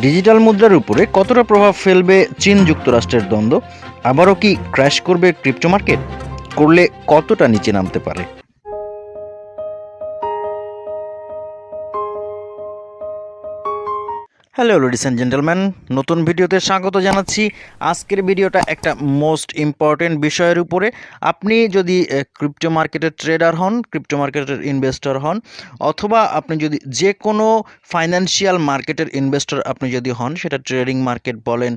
Digital মুদ্রার উপরে কতটা প্রভাব ফেলবে চীন যুক্তরাষ্ট্রের দ্বন্দ্ব? আবারও কি ক্র্যাশ করবে ক্রিপ্টো মার্কেট করলে কতটা নিচে নামতে পারে? হ্যালো লেডিস অ্যান্ড জেন্টেলম্যান নতুন ভিডিওতে স্বাগত জানাচ্ছি। আজকের ভিডিওটা একটা মোস্ট ইম্পর্টেন্ট বিষয়ের উপরে। আপনি যদি ক্রিপ্টো মার্কেটের ট্রেডার হন ক্রিপ্টো মার্কেটের ইনভেস্টর হন, অথবা আপনি যদি যে কোনো ফাইন্যান্সিয়াল মার্কেটের ইনভেস্টর আপনি যদি হন, সেটা ট্রেডিং মার্কেট বলেন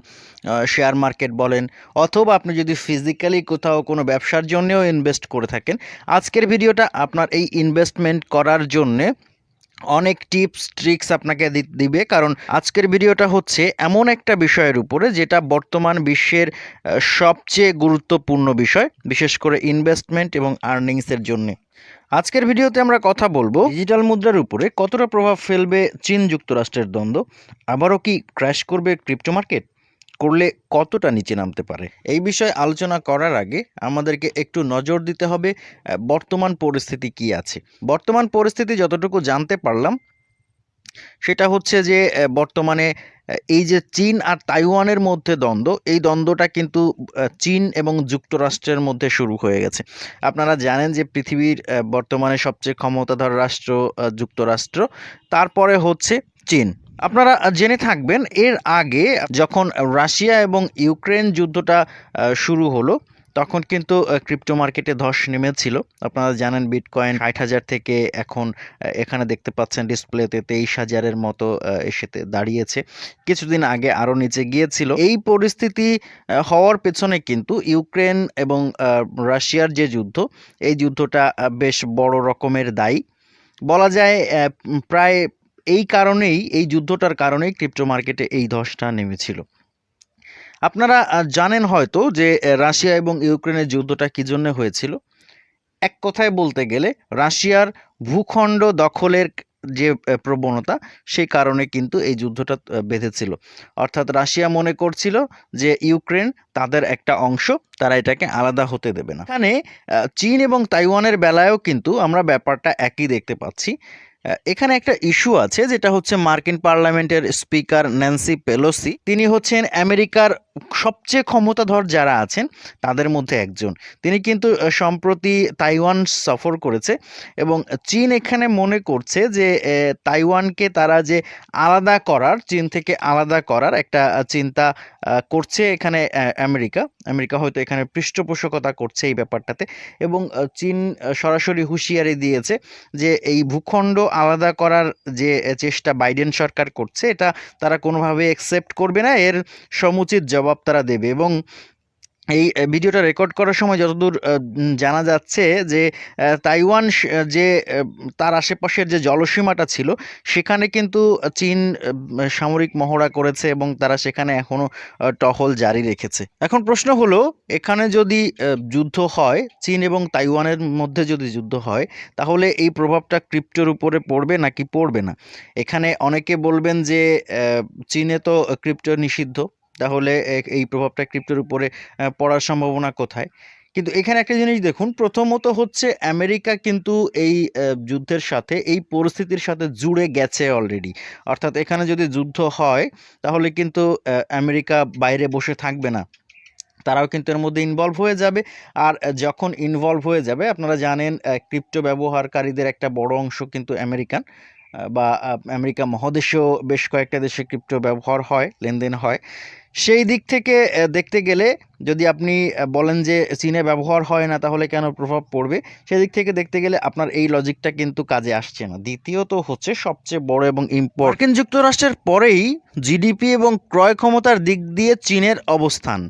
শেয়ার মার্কেট বলেন, অথবা আপনি যদি ফিজিক্যালি কোথাও কোনো ব্যবসার জন্যও ইনভেস্ট করে থাকেন, আজকের ভিডিওটা আপনার এই ইনভেস্টমেন্ট করার জন্যে অনেক টিপস, ট্রিক্স আপনাকে দিবে। কারণ আজকের ভিডিওটা হচ্ছে এমন একটা বিষয়ের উপরে যেটা বর্তমান বিশ্বের সবচেয়ে গুরুত্বপূর্ণ বিষয়, বিশেষ করে ইনভেস্টমেন্ট এবং আর্নিংসের জন্য। আজকের ভিডিওতে আমরা কথা বলব ডিজিটাল মুদ্রার উপরে কতটা প্রভাব ফেলবে চীন যুক্তরাষ্ট্রের দ্বন্দ্ব, আবারও কি ক্র্যাশ করবে ক্রিপ্টো মার্কেট করলে কতটা নিচে নামতে পারে? এই বিষয়ে আলোচনা করার আগে আমাদেরকে একটু নজর দিতে হবে বর্তমান পরিস্থিতি কি আছে? বর্তমান পরিস্থিতি যতটুকু জানতে পারলাম, সেটা হচ্ছে যে বর্তমানে এই যে চীন আর তাইওয়ানের মধ্যে দ্বন্দ্ব, এই দ্বন্দ্বটা কিন্তু চীন এবং যুক্তরাষ্ট্রের মধ্যে শুরু হয়ে গেছে। আপনারা জানেন যে পৃথিবীর বর্তমানে সবচেয়ে ক্ষমতাধর রাষ্ট্র যুক্তরাষ্ট্র, তারপরে হচ্ছে চীন। আপনারা জেনে থাকবেন, এর আগে যখন রাশিয়া এবং ইউক্রেন যুদ্ধটা শুরু হলো, তখন কিন্তু ক্রিপ্টো মার্কেটে ধস নেমেছিল। আপনারা জানেন বিটকয়েন ষাট হাজার থেকে এখন এখানে দেখতে পাচ্ছেন ডিসপ্লেতে তেইশ হাজারের মতো এসেতে দাঁড়িয়েছে। কিছুদিন আগে আরও নিচে গিয়েছিল। এই পরিস্থিতি হওয়ার পেছনে কিন্তু ইউক্রেন এবং রাশিয়ার যে যুদ্ধ, এই যুদ্ধটা বেশ বড় রকমের দায়ী। বলা যায় প্রায় এই কারণেই, এই যুদ্ধটার কারণেই ক্রিপ্টো মার্কেটে এই ধসটা নেমেছিল। আপনারা জানেন হয়তো যে রাশিয়া এবং ইউক্রেনের যুদ্ধটা কি জন্য হয়েছিল? এক কথায় বলতে গেলে, রাশিয়ার ভূখণ্ড দখলের যে প্রবণতা, সেই কারণে কিন্তু এই যুদ্ধটা বেঁধেছিল। অর্থাৎ রাশিয়া মনে করছিল যে, ইউক্রেন তাদের একটা অংশ, তারা এটাকে আলাদা হতে দেবে না। এখানে চীন এবং তাইওয়ানের বেলায়ও কিন্তু আমরা ব্যাপারটা একই দেখতে পাচ্ছি। এখানে একটা ইস্যু আছে যেটা হচ্ছে মার্কিন পার্লামেন্টের স্পিকার ন্যান্সি পেলোসি। তিনি হচ্ছেন আমেরিকার সবচেয়ে ক্ষমতাধর যারা আছেন, তাদের মধ্যে একজন। তিনি কিন্তু সম্প্রতি তাইওয়ান সফর করেছে এবং চীন এখানে মনে করছে যে তাইওয়ানকে তারা যে আলাদা করার, চীন থেকে আলাদা করার একটা চিন্তা করছে এখানে আমেরিকা। আমেরিকা হয়তো এখানে পৃষ্ঠপোষকতা করছে এই ব্যাপারটাতে এবং চীন সরাসরি হুঁশিয়ারি দিয়েছে যে, এই ভূখণ্ড আলাদা করার যে চেষ্টা বাইডেন সরকার করছে, এটা তারা কোনোভাবে একসেপ্ট করবে না। এর সমুচিত জবাব তারা দেবে এবং এই ভিডিওটা রেকর্ড করার সময় যতদূর জানা যাচ্ছে যে তাইওয়ান যে তার আশেপাশের যে জলসীমাটা ছিল, সেখানে কিন্তু চীন সামরিক মহড়া করেছে এবং তারা সেখানে এখনও টহল জারি রেখেছে। এখন প্রশ্ন হলো, এখানে যদি যুদ্ধ হয়, চীন এবং তাইওয়ানের মধ্যে যদি যুদ্ধ হয়, তাহলে এই প্রভাবটা ক্রিপ্টোর উপরে পড়বে নাকি পড়বে না? এখানে অনেকে বলবেন যে চীনে তো ক্রিপ্টো নিষিদ্ধ। তাহলে এই প্রভাবটা ক্রিপ্টোর উপরে পড়ার সম্ভাবনা কোথায়? কিন্তু এখানে একটা জিনিস দেখুন, প্রথমত হচ্ছে আমেরিকা কিন্তু এই যুদ্ধের সাথে, এই পরিস্থিতির সাথে জুড়ে গেছে অলরেডি অর্থাৎ এখানে যদি যুদ্ধ হয়, তাহলে কিন্তু আমেরিকা বাইরে বসে থাকবে না। তারাও কিন্তু এর মধ্যে ইনভলভ হয়ে যাবে। আর যখন ইনভলভ হয়ে যাবে, আপনারা জানেন ক্রিপ্টো ব্যবহারকারীদের একটা বড় অংশ কিন্তু আমেরিকান বা আমেরিকা মহাদেশেও বেশ কয়েকটা দেশে ক্রিপ্টো ব্যবহার হয়, লেনদেন হয়। সেই দিক থেকে দেখতে গেলে যদি আপনি বলেন যে চীনে ব্যবহার হয় না, তাহলে কেন প্রভাব পড়বে? সেদিক থেকে দেখতে গেলে আপনার এই লজিকটা কিন্তু কাজে আসছে না। দ্বিতীয়ত হচ্ছে সবচেয়ে বড় এবং মার্কিন যুক্তরাষ্ট্রের পরেই জিডিপি এবং ক্রয় ক্ষমতার দিক দিয়ে চীনের অবস্থান।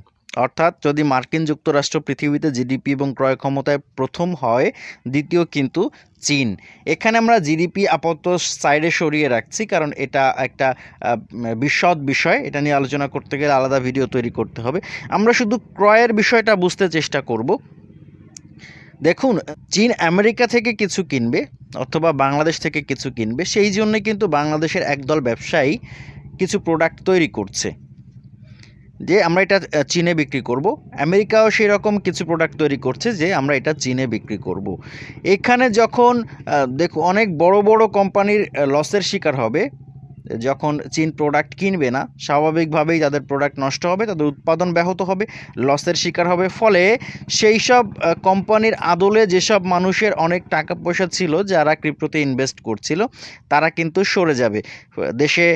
অর্থাৎ যদি মার্কিন যুক্তরাষ্ট্র পৃথিবীতে জিডিপি এবং ক্রয় ক্ষমতায় প্রথম হয়, দ্বিতীয় কিন্তু চীন। এখানে আমরা জিডিপি আপাতত সাইডে সরিয়ে রাখছি, কারণ এটা একটা বিশদ বিষয়। এটা নিয়ে আলোচনা করতে গেলে আলাদা ভিডিও তৈরি করতে হবে। আমরা শুধু ক্রয়ের বিষয়টা বুঝতে চেষ্টা করব। দেখুন, চীন আমেরিকা থেকে কিছু কিনবে অথবা বাংলাদেশ থেকে কিছু কিনবে, সেই জন্য কিন্তু বাংলাদেশের একদল ব্যবসায়ী কিছু প্রোডাক্ট তৈরি করছে। যে আমরা এটা চীনে বিক্রি করব। আমেরিকাও সেই রকম কিছু প্রোডাক্ট তৈরি করছে যে আমরা এটা চীনে বিক্রি করব। এখানে যখন দেখো অনেক বড় বড় কোম্পানির লসের শিকার হবে। যখন চীন প্রোডাক্ট কিনবে না, স্বাভাবিকভাবেই তাদের প্রোডাক্ট নষ্ট হবে, তাদের উৎপাদন ব্যাহত হবে লসের শিকার হবে। ফলে সেই সব কোম্পানির আদলে যেসব মানুষের অনেক টাকা পয়সা ছিল, যারা ক্রিপ্টোতে ইনভেস্ট করছিল, তারা কিন্তু সরে যাবে। দেশে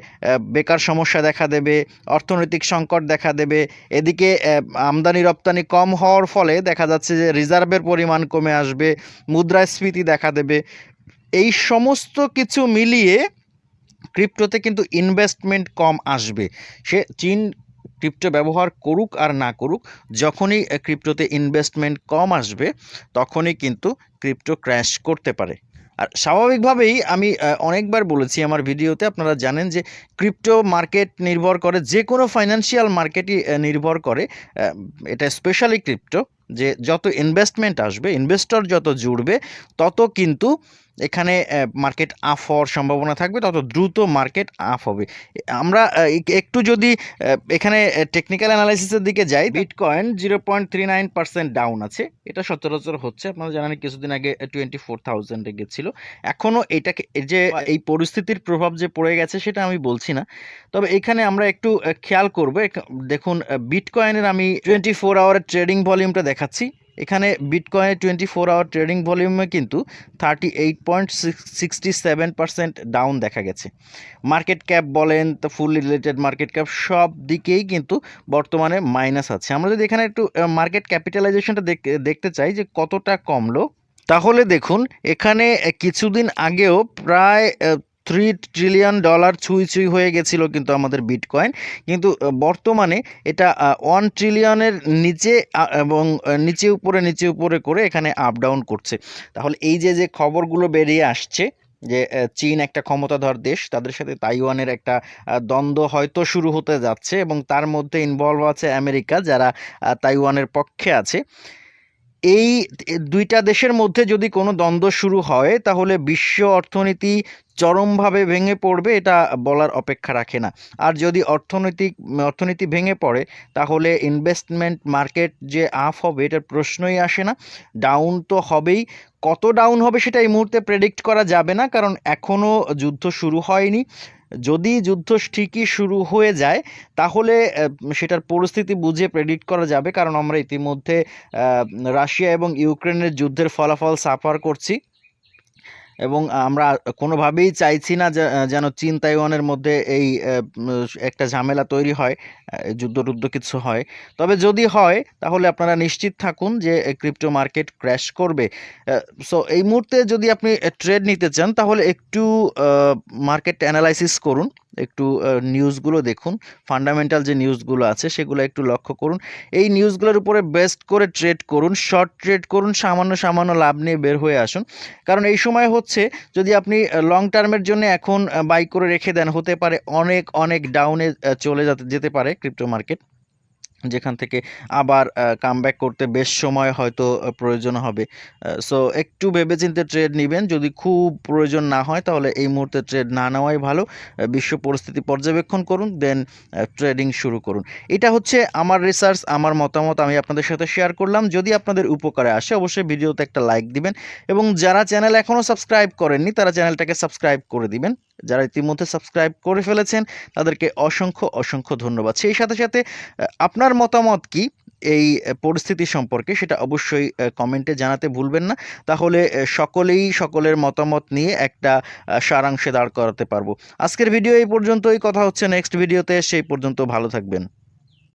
বেকার সমস্যা দেখা দেবে, অর্থনৈতিক সংকট দেখা দেবে, এদিকে আমদানি রপ্তানি কম হওয়ার ফলে দেখা যাচ্ছে যে রিজার্ভের পরিমাণ কমে আসবে, মুদ্রাস্ফীতি দেখা দেবে। এই সমস্ত কিছু মিলিয়ে ক্রিপ্টোতে কিন্তু ইনভেস্টমেন্ট কম আসবে। সে চীন ক্রিপ্টো ব্যবহার করুক আর না করুক, যখনই ক্রিপ্টোতে ইনভেস্টমেন্ট কম আসবে, তখনই কিন্তু ক্রিপ্টো ক্র্যাশ করতে পারে। আর স্বাভাবিকভাবেই আমি অনেকবার বলেছি আমার ভিডিওতে, আপনারা জানেন যে ক্রিপ্টো মার্কেট নির্ভর করে, যে কোনো ফাইন্যান্সিয়াল মার্কেটই নির্ভর করে এটা স্পেশালি ক্রিপ্টো যে যত ইনভেস্টমেন্ট আসবে ইনভেস্টর যত জুড়বে তত কিন্তু এখানে মার্কেট আপ হওয়ার সম্ভাবনা থাকবে তত দ্রুত মার্কেট আপ হবে। আমরা একটু যদি এখানে টেকনিক্যাল অ্যানালাইসিসের দিকে যাই bitcoin zero point three nine percent down আছে। এটা সচরাচর হচ্ছে আপনারা জানেন কিছুদিন আগে টোয়েন্টি ফোর থাউজেন্ডে গেছিল। এখনও এটাকে যে এই পরিস্থিতির প্রভাব যে পড়ে গেছে সেটা আমি বলছি না। তবে এখানে আমরা একটু খেয়াল করব দেখুন বিটকয়েনের আমি টোয়েন্টি ফোর আওয়ারের ট্রেডিং ভলিউমটা দেখাচ্ছি। এখানে বিটকয়েনের টোয়েন্টি ফোর আওয়ার ট্রেডিং ভলিউমে কিন্তু thirty eight point sixty seven percent down দেখা গেছে। মার্কেট ক্যাপ বলেন, তো ফুল রিলেটেড মার্কেট ক্যাপ সব দিকেই কিন্তু বর্তমানে মাইনাস আছে। আমরা যদি এখানে একটু মার্কেট ক্যাপিটালাইজেশনটা দেখতে চাই যে কতটা কমলো, তাহলে দেখুন, এখানে কিছুদিন আগেও প্রায় থ্রি ট্রিলিয়ন ডলার ছুঁই ছুঁই হয়ে গেছিল কিন্তু আমাদের বিটকয়েন কিন্তু বর্তমানে এটা ওয়ান ট্রিলিয়নের নিচে এবং নিচে উপরে নিচে উপরে করে এখানে আপ ডাউন করছে। তাহলে এই যে যে খবরগুলো বেরিয়ে আসছে যে চীন একটা ক্ষমতাধর দেশ, তাদের সাথে তাইওয়ানের একটা দ্বন্দ্ব হয়তো শুরু হতে যাচ্ছে এবং তার মধ্যে ইনভলভ আছে আমেরিকা, যারা তাইওয়ানের পক্ষে আছে। এই দুইটা দেশের মধ্যে যদি কোনো দ্বন্দ্ব শুরু হয়, তাহলে বিশ্ব অর্থনীতি চরমভাবে ভেঙে পড়বে, এটা বলার অপেক্ষা রাখে না। আর যদি অর্থনৈতিক, অর্থনীতি ভেঙে পড়ে, তাহলে ইনভেস্টমেন্ট মার্কেট যে আপ হবে, এটার প্রশ্নই আসে না। ডাউন তো হবেই। কত ডাউন হবে, সেটা এই মুহূর্তে প্রেডিক্ট করা যাবে না, কারণ এখনও যুদ্ধ শুরু হয়নি। যদি যুদ্ধ ঠিকই শুরু হয়ে যায়, তাহলে সেটার পরিস্থিতি বুঝে প্রেডিক্ট করা যাবে। কারণ আমরা ইতিমধ্যে রাশিয়া এবং ইউক্রেনের যুদ্ধের ফলাফল সাফার করছি। এবং আমরা কোনোভাবেই চাইছি না যেন চীন তাইওয়ানের মধ্যে এই একটা ঝামেলা তৈরি হয় যুদ্ধ টুদ্ধ কিছু হয়। তবে যদি হয়, তাহলে আপনারা নিশ্চিত থাকুন যে ক্রিপ্টো মার্কেট ক্র্যাশ করবে। সো এই মুহূর্তে যদি আপনি ট্রেড নিতে চান, তাহলে একটু মার্কেট অ্যানালাইসিস করুন। একটু নিউজগুলো দেখুন। ফান্ডামেন্টাল যে নিউজগুলো আছে, সেগুলো একটু লক্ষ্য করুন। এই নিউজগুলোর উপরে বেস্ট করে ট্রেড করুন শর্ট ট্রেড করুন, সামান্য সামান্য লাভ নিয়ে বের হয়ে আসুন। কারণ এই সময় হচ্ছে, যদি আপনি লং টার্মের জন্য এখন বাই করে রেখে দেন, হতে পারে অনেক অনেক ডাউনে চলে যেতে পারে ক্রিপ্টো মার্কেট যেখান থেকে আবার কামব্যাক করতে বেশ সময় হয়তো প্রয়োজন হবে। সো একটু ভেবেচিন্তে ট্রেড নেবেন। যদি খুব প্রয়োজন না হয়, তাহলে এই মুহূর্তে ট্রেড না নেওয়াই ভালো। বিশ্ব পরিস্থিতি পর্যবেক্ষণ করুন দেন ট্রেডিং শুরু করুন। এটা হচ্ছে আমার রিসার্চ আমার মতামত, আমি আপনাদের সাথে শেয়ার করলাম। যদি আপনাদের উপকারে আসে, অবশ্যই ভিডিওতে একটা লাইক দিবেন। এবং যারা চ্যানেল এখনও সাবস্ক্রাইব করেননি, তারা চ্যানেলটাকে সাবস্ক্রাইব করে দিবেন। যারা ইতিমধ্যে সাবস্ক্রাইব করে ফেলেছেন, তাদেরকে অসংখ্য অসংখ্য ধন্যবাদ। সেই সাথে সাথে আপনার মতামত কি এই পরিস্থিতি সম্পর্কে? সেটা অবশ্যই কমেন্টে জানাতে ভুলবেন না। তাহলে সকলেই সকলের মতামত নিয়ে একটা সারাংশে দাঁড় করাতে পারব। আজকের ভিডিও এই পর্যন্তই। কথা হচ্ছে নেক্সট ভিডিওতে সেই পর্যন্ত ভালো থাকবেন।